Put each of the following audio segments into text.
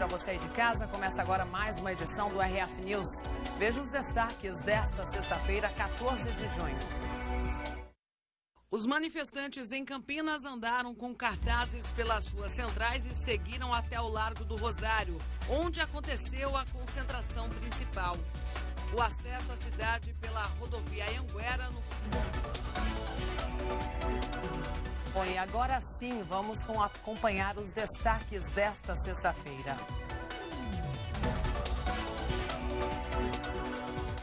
para você aí de casa. Começa agora mais uma edição do RF News. Veja os destaques desta sexta-feira, 14 de junho. Os manifestantes em Campinas andaram com cartazes pelas ruas centrais e seguiram até o Largo do Rosário, onde aconteceu a concentração principal. O acesso à cidade pela rodovia Anguera no Bom, e agora sim vamos acompanhar os destaques desta sexta-feira.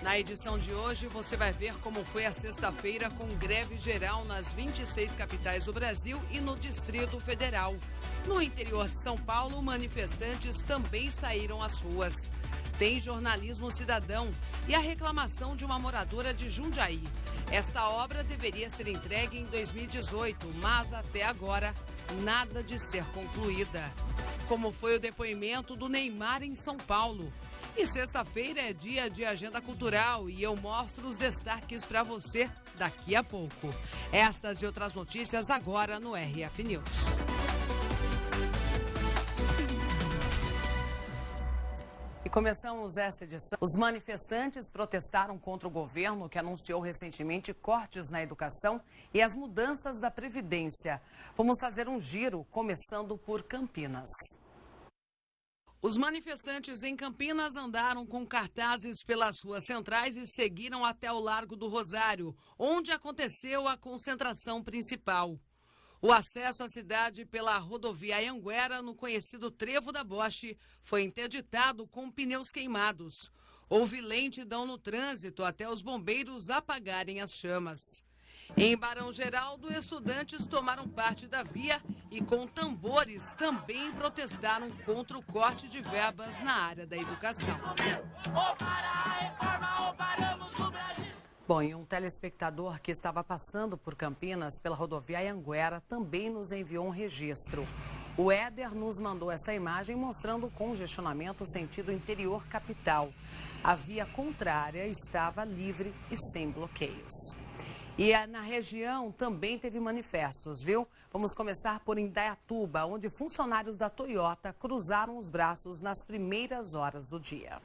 Na edição de hoje, você vai ver como foi a sexta-feira com greve geral nas 26 capitais do Brasil e no Distrito Federal. No interior de São Paulo, manifestantes também saíram às ruas. Tem jornalismo cidadão e a reclamação de uma moradora de Jundiaí. Esta obra deveria ser entregue em 2018, mas até agora nada de ser concluída. Como foi o depoimento do Neymar em São Paulo. E sexta-feira é dia de agenda cultural e eu mostro os destaques para você daqui a pouco. Estas e outras notícias agora no RF News. E começamos essa edição. Os manifestantes protestaram contra o governo que anunciou recentemente cortes na educação e as mudanças da Previdência. Vamos fazer um giro, começando por Campinas. Os manifestantes em Campinas andaram com cartazes pelas ruas centrais e seguiram até o Largo do Rosário, onde aconteceu a concentração principal. O acesso à cidade pela rodovia Anguera, no conhecido Trevo da Boche, foi interditado com pneus queimados. Houve lentidão no trânsito até os bombeiros apagarem as chamas. Em Barão Geraldo, estudantes tomaram parte da via e, com tambores, também protestaram contra o corte de verbas na área da educação. Bom, e um telespectador que estava passando por Campinas pela rodovia Anguera também nos enviou um registro. O Éder nos mandou essa imagem mostrando o congestionamento sentido interior capital. A via contrária estava livre e sem bloqueios. E na região também teve manifestos, viu? Vamos começar por Indaiatuba, onde funcionários da Toyota cruzaram os braços nas primeiras horas do dia.